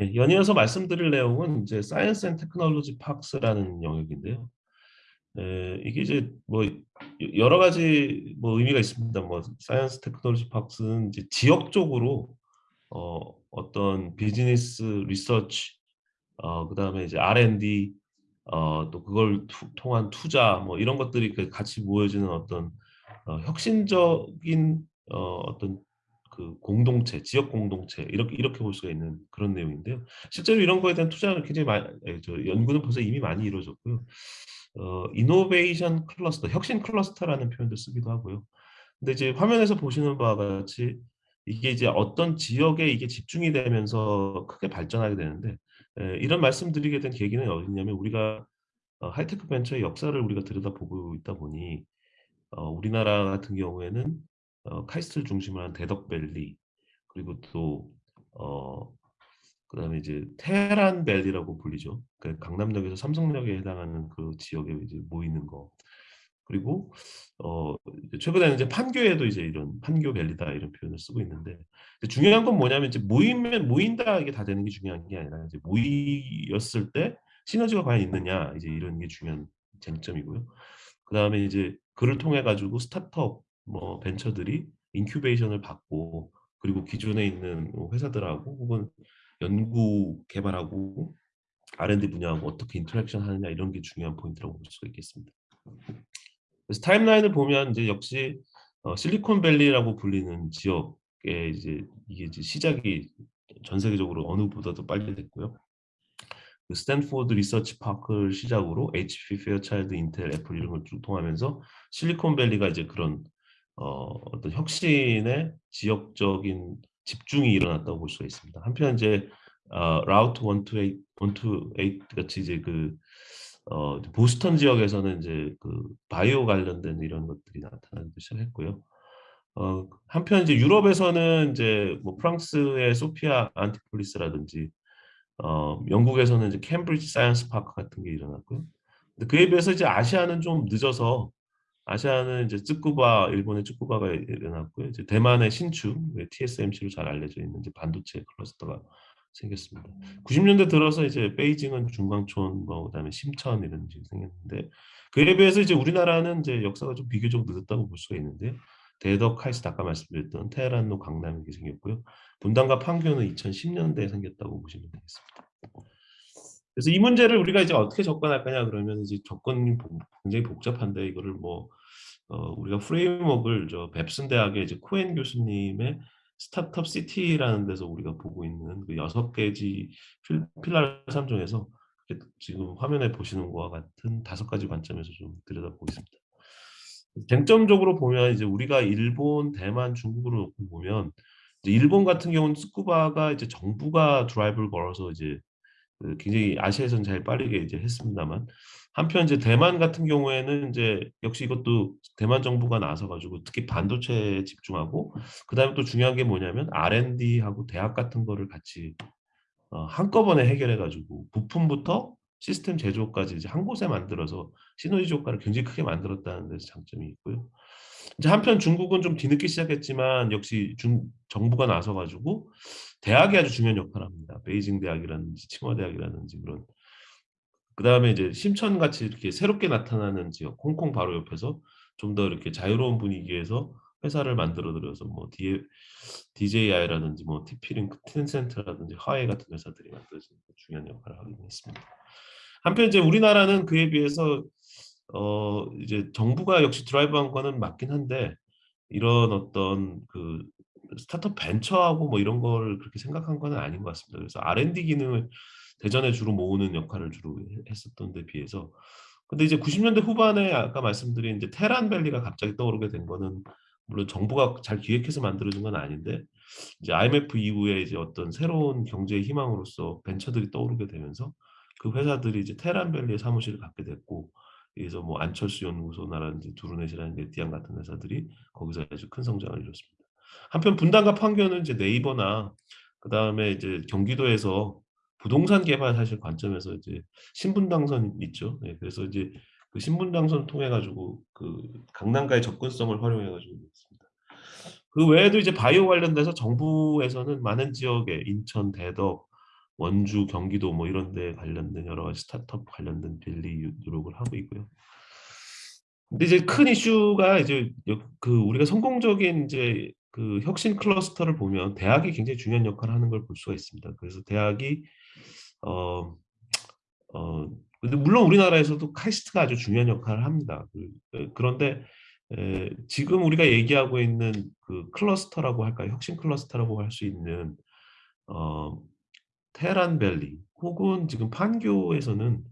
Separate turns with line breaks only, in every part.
예, 연이어서 말씀드릴 내용은 이제 Science and Technology Parks라는 영역인데요. 에, 이게 이제 뭐 여러 가지 뭐 의미가 있습니다. 뭐 Science Technology Parks는 이제 지역적으로 어, 어떤 비즈니스 리서치 어, 그다음에 이제 R&D 어, 또 그걸 투, 통한 투자 뭐 이런 것들이 그 같이 모여지는 어떤 어, 혁신적인 어, 어떤 그 공동체, 지역 공동체 이렇게 이렇게 볼 수가 있는 그런 내용인데요. 실제로 이런 거에 대한 투자는 굉장히 많이 저 연구는 벌써 이미 많이 이루어졌고요. 어, innovation cluster, 혁신 cluster라는 표현도 쓰기도 하고요. 근데 이제 화면에서 보시는 바와 같이 이게 이제 어떤 지역에 이게 집중이 되면서 크게 발전하게 되는데 에, 이런 말씀드리게 된 계기는 어디냐면 우리가 어, 하이테크 벤처의 역사를 우리가 들여다보고 있다 보니 어, 우리나라 같은 경우에는 어, 카이스트를 중심으로 한 대덕밸리 그리고 또 어, 그다음에 이제 테란 밸리라고 불리죠. 그 강남역에서 삼성역에 해당하는 그 지역에 이제 모이는 거. 그리고 어 최근에는 이제 판교에도 이제 이런 판교 밸리다 이런 표현을 쓰고 있는데 중요한 건 뭐냐면 이제 모이면 모인다 이게 다 되는 게 중요한 게 아니라 이제 모이었을 때 시너지가 과연 있느냐 이제 이런 게 중요한 쟁점이고요. 그다음에 이제 그를 통해 가지고 startup 뭐 벤처들이 incubation을 받고 그리고 기존에 있는 뭐 회사들하고 혹은 연구 개발하고 R&D 분야하고 어떻게 interaction 하느냐 이런 게 중요한 포인트라고 볼 수가 있겠습니다. 그래서 timeline을 보면 이제 역시 어, 실리콘밸리라고 불리는 지역에 이제 이게 이제 시작이 전 세계적으로 어느보다도 빨리 됐고요. 그 스탠포드 리서치 파크를 시작으로 HP, 페어차일드, 인텔, 애플 이런 걸 쭉 통하면서 실리콘밸리가 이제 그런 어, 어떤 혁신의 지역적인 집중이 일어났다고 볼 수가 있습니다. 한편 이제 어, Route 128, 128 같이 이제 그 어, 보스턴 지역에서는 이제 그 바이오 관련된 이런 것들이 나타나기 시작했고요. 어, 한편 이제 유럽에서는 이제 뭐 프랑스의 소피아 안티폴리스라든지 어, 영국에서는 이제 캠브리지 Science Park 같은 게 일어났고요. 근데 그에 비해서 이제 아시아는 좀 늦어서 아시아는 이제 쯔쿠바 일본의 쯔쿠바가 일어났고요. 이제 대만의 신추 TSMC로 잘 알려져 있는 이제 반도체 클러스터가 생겼습니다. 90년대 들어서 이제 베이징은 중관촌, 뭐 그다음에 심천 이런 식이 생겼는데 그에 비해서 이제 우리나라는 이제 역사가 좀 비교적 늦었다고 볼 수가 있는데 대덕, 카이스트 아까 말씀드렸던 테헤란로 강남이 생겼고요. 분당과 판교는 2010년대에 생겼다고 보시면 되겠습니다. 그래서 이 문제를 우리가 이제 어떻게 접근할 거냐 그러면 이제 접근이 굉장히 복잡한데 이거를 뭐 어, 우리가 프레임워크를 저 뱁슨 대학의 이제 코엔 교수님의 스타트업 시티라는 데서 우리가 보고 있는 그 여섯 개지 필라 3종에서 지금 화면에 보시는 것과 같은 다섯 가지 관점에서 좀 들여다보겠습니다. 쟁점적으로 보면 이제 우리가 일본, 대만, 중국으로 보면 일본 같은 경우는 스쿠바가 이제 정부가 드라이브를 걸어서 이제 그 굉장히 아시아에서는 제일 빠르게 이제 했습니다만 한편 이제 대만 같은 경우에는 이제 역시 이것도 대만 정부가 나서 가지고 특히 반도체에 집중하고 그다음에 또 중요한 게 뭐냐면 R&D하고 대학 같은 거를 같이 어, 한꺼번에 해결해 가지고 부품부터 시스템 제조까지 이제 한 곳에 만들어서 시너지 효과를 굉장히 크게 만들었다는 데서 장점이 있고요. 이제 한편 중국은 좀 뒤늦게 시작했지만 역시 중, 정부가 나서 가지고 대학이 아주 중요한 역할을 합니다. 베이징 대학이라든지 칭화 대학이라든지 그런 그 다음에 이제 심천 같이 이렇게 새롭게 나타나는 지역 홍콩 바로 옆에서 좀 더 이렇게 자유로운 분위기에서 회사를 만들어 들여서 뭐 DJI라든지 뭐 TP링크, 텐센트라든지 화웨이 같은 회사들이 만들어진 중요한 역할을 하긴 했습니다. 한편 이제 우리나라는 그에 비해서 어 이제 정부가 역시 드라이브한 거는 맞긴 한데 이런 어떤 그 스타트업 벤처하고 뭐 이런 걸 그렇게 생각한 건 아닌 것 같습니다. 그래서 R&D 기능을 대전에 주로 모으는 역할을 주로 했었던 데 비해서 근데 이제 90년대 후반에 아까 말씀드린 이제 테란밸리가 갑자기 떠오르게 된 거는 물론 정부가 잘 기획해서 만들어진 건 아닌데 이제 IMF 이후에 이제 어떤 새로운 경제의 희망으로서 벤처들이 떠오르게 되면서 그 회사들이 이제 테란밸리에 사무실을 갖게 됐고 그래서 뭐 안철수 연구소나라든지 두루넷이라는 네티안 같은 회사들이 거기서 아주 큰 성장을 이뤘습니다. 한편 분당과 판교는 이제 네이버나 그 다음에 이제 경기도에서 부동산 개발 사실 관점에서 이제 신분당선 있죠. 네, 그래서 이제 그 신분당선 통해 가지고 그 강남가의 접근성을 활용해 가지고 있습니다. 그 외에도 이제 바이오 관련돼서 정부에서는 많은 지역에 인천, 대덕, 원주, 경기도 뭐 이런 데 관련된 여러 가지 스타트업 관련된 밸리 노력을 하고 있고요. 근데 이제 큰 이슈가 이제 여그 우리가 성공적인 인제 그 혁신 클러스터를 보면 대학이 굉장히 중요한 역할을 하는 걸 볼 수가 있습니다. 그래서 대학이 어 어 근데 물론 우리나라에서도 카이스트가 아주 중요한 역할을 합니다. 그예 그런데 에 지금 우리가 얘기하고 있는 그 클러스터라고 할까요? 혁신 클러스터라고 할 수 있는 어 테헤란 밸리 혹은 지금 판교에서는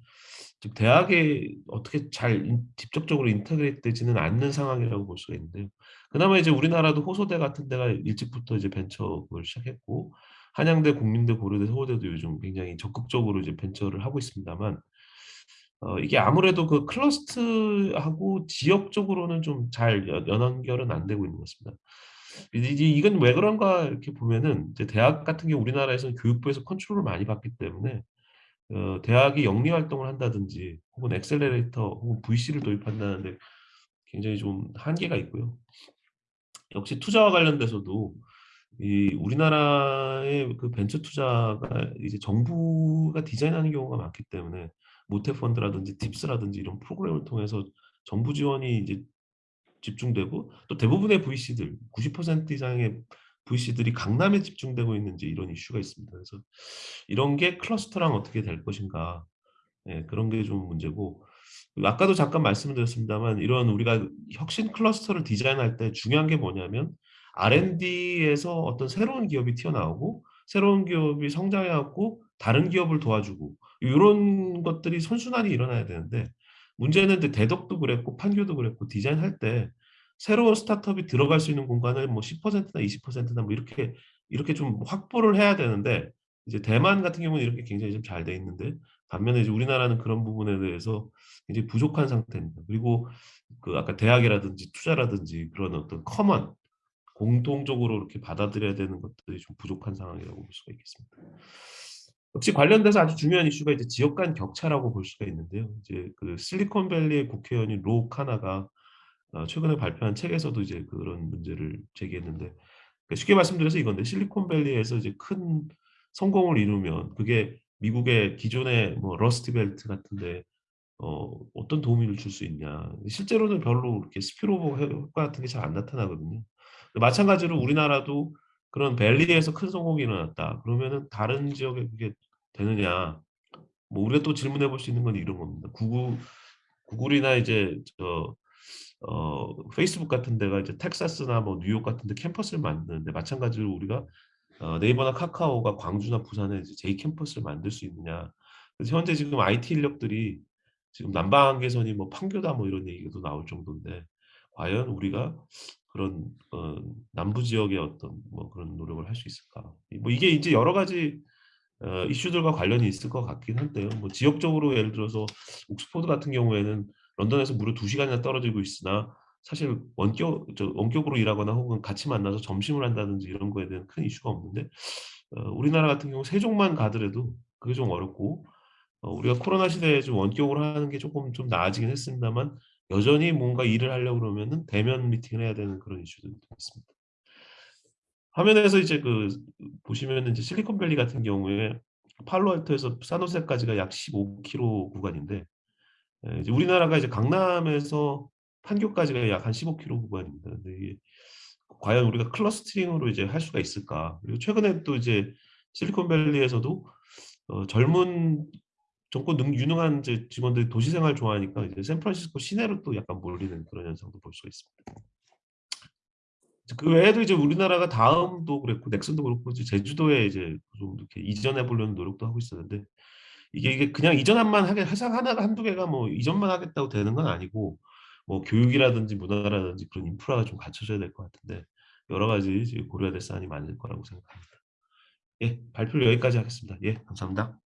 지금 대학에 어떻게 잘 인 직접적으로 integrate 되지는 않는 상황이라고 볼 수가 있는데요. 그나마 이제 우리나라도 호서대 같은 데가 일찍부터 이제 벤처를 시작했고 한양대, 국민대, 고려대, 서울대도 요즘 굉장히 적극적으로 이제 벤처를 하고 있습니다만 어 이게 아무래도 그 클러스트하고 지역적으로는 좀잘연 연결은 안 되고 있는 것 같습니다. 이제 이건 왜 그런가 이렇게 보면은 이제 대학 같은 경우 우리나라에서는 교육부에서 컨트롤을 많이 받기 때문에 어 대학이 영리 활동을 한다든지 혹은 액셀러레이터 혹은 VC를 도입한다는 데 굉장히 좀 한계가 있고요. 역시 투자와 관련돼서도 이 우리나라의 그 벤처 투자가 이제 정부가 디자인하는 경우가 많기 때문에 모태 펀드라든지 팁스라든지 이런 프로그램을 통해서 정부 지원이 이제 집중되고 또 대부분의 VC들 90% 이상의 VC들이 강남에 집중되고 있는 이제 이런 이슈가 있습니다. 그래서 이런 게 '클러스터랑 어떻게 될 것인가.' 예 그런 게 좀 문제고 그 아까도 잠깐 말씀을 드렸습니다만 이런 우리가 혁신 클러스터를 디자인할 때 중요한 게 뭐냐면 R&D에서 어떤 새로운 기업이 튀어나오고 새로운 기업이 성장해 갖고 다른 기업을 도와주고 요런 것들이 선순환이 일어나야 되는데 문제는 이제 대덕도 그랬고 판교도 그랬고 디자인할 때 새로운 스타트업이 들어갈 수 있는 공간을 뭐 10%나 20%나 뭐 이렇게, 이렇게 좀 확보를 해야 되는데 이제 대만 같은 경우는 이렇게 굉장히 좀 잘 돼 있는데 반면에 이제 우리나라는 그런 부분에 대해서 굉장히 부족한 상태입니다. 그리고 그 아까 대학이라든지 투자라든지 그런 어떤 common 공통적으로 이렇게 받아들여야 되는 것들이 좀 부족한 상황이라고 볼 수가 있겠습니다. 역시 관련돼서 아주 중요한 이슈가 이제 지역 간 격차라고 볼 수가 있는데요. 이제 그 실리콘밸리의 국회의원인 로 카나가 어 최근에 발표한 책에서도 이제 그런 문제를 제기했는데 그 쉽게 말씀드려서 이건데 실리콘밸리에서 이제 큰 성공을 이루면 그게 미국의 기존의 뭐 러스트 벨트 같은 데 어 어떤 도움을 줄 수 있냐. 실제로는 별로 그렇게 spillover 효 효과 같은 게 잘 안 나타나거든요. 마찬가지로 우리나라도 그런 밸리에서 큰 성공이 일어났다. 그러면은 다른 지역에 그게 되느냐. 뭐 우리가 또 질문해 볼 수 있는 건 이런 겁니다. 구글 구글이나 이제 저 어 페이스북 같은 데가 이제 텍사스나 뭐 뉴욕 같은 데 캠퍼스를 만드는데 마찬가지로 우리가 어 네이버나 카카오가 광주나 부산에 이제 제2 캠퍼스를 만들 수 있느냐. 그래서 현재 지금 IT 인력들이 지금 난방 개선이 뭐 판교다 뭐 이런 얘기도 나올 정도인데 과연 우리가 그런 어 남부 지역의 어떤 뭐 그런 노력을 할 수 있을까. 이뭐 이게 이제 여러 가지 어 이슈들과 관련이 있을 것 같긴 한데요. 뭐 지역적으로 예를 들어서 옥스퍼드 같은 경우에는 런던에서 무려 2 시간이나 떨어지고 있으나 사실 원격 저 원격으로 일하거나 혹은 같이 만나서 점심을 한다든지 이런 거에 대한 큰 이슈가 없는데 어 우리나라 같은 경우 세종만 가더라도 그게 좀 어렵고 어 우리가 코로나 시대에 좀 원격으로 하는 게 쪼끔 좀 나아지긴 했습니다만 여전히 뭔가 일을 하려고 그러면은 대면 미팅을 해야 되는 그런 이슈들도 있습니다. 화면에서 이제 그 보시면은 이제 실리콘밸리 같은 경우에 팔로알토에서 산호세까지가 약 15 킬로 구간인데 예 이제 우리나라가 이제 강남에서 판교까지가 약 한 15 킬로 구간입니다. 근데 이게 과연 우리가 클러스터링으로 이제 할 수가 있을까? 그리고 최근에 또 이제 실리콘밸리에서도 어 젊은 젊고 능 유능한 직원들이 도시 생활을 좋아하니까 이제 샌프란시스코 시내로 또 약간 몰리는 그런 현상도 볼 수가 있습니다. 그 외에도 이제 우리나라가 다음도 그랬고 넥슨도 그렇고 이제 제주도에 이제 좀 이렇게 이전해 보려는 노력도 하고 있었는데 이게, 이게 그냥 이전만 하게 회사가 하나가 1-2 개가 뭐 이전만 하겠다고 되는 건 아니고 뭐 교육이라든지 문화라든지 그런 인프라가 좀 갖춰져야 될 것 같은데 여러 가지 고려해야 될 사안이 많을 거라고 생각합니다. 예 발표를 여기까지 하겠습니다. 예 감사합니다.